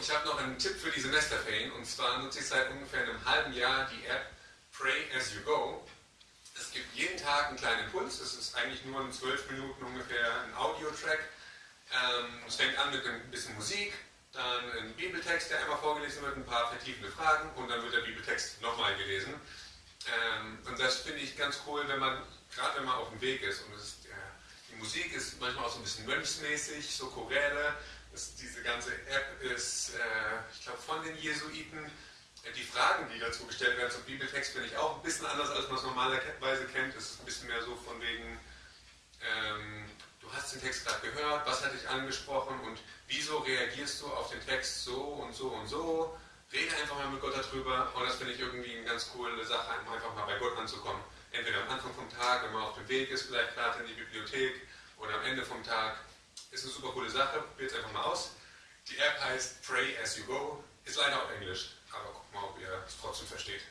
ich habe noch einen Tipp für die Semesterferien und zwar nutze ich seit ungefähr einem halben Jahr die App Pray as you go. Es gibt jeden Tag einen kleinen Impuls, es ist eigentlich nur in zwölf Minuten ungefähr ein Audio-Track. Ähm, es fängt an mit ein bisschen Musik, dann ein Bibeltext, der einmal vorgelesen wird, ein paar vertiefende Fragen und dann wird der Bibeltext nochmal gelesen. Ähm, und das finde ich ganz cool, wenn man, gerade wenn man auf dem Weg ist und ist, äh, die Musik ist manchmal auch so ein bisschen mönchsmäßig, so Choräle. Das, diese ganze App ist, äh, ich glaube, von den Jesuiten. Äh, die Fragen, die dazu gestellt werden zum Bibeltext, finde ich auch ein bisschen anders, als man es normalerweise kennt. Es ist ein bisschen mehr so von wegen, ähm, du hast den Text gerade gehört, was hat dich angesprochen und wieso reagierst du auf den Text so und so und so? Rede einfach mal mit Gott darüber und das finde ich irgendwie eine ganz coole Sache, einfach mal bei Gott anzukommen. Entweder am Anfang vom Tag, wenn man auf dem Weg ist, vielleicht gerade in die Bibliothek oder am Ende vom Tag. Ist eine super coole Sache, probiert es einfach mal aus. Die App heißt Pray as you go, ist leider auf Englisch, aber guck mal, ob ihr es trotzdem versteht.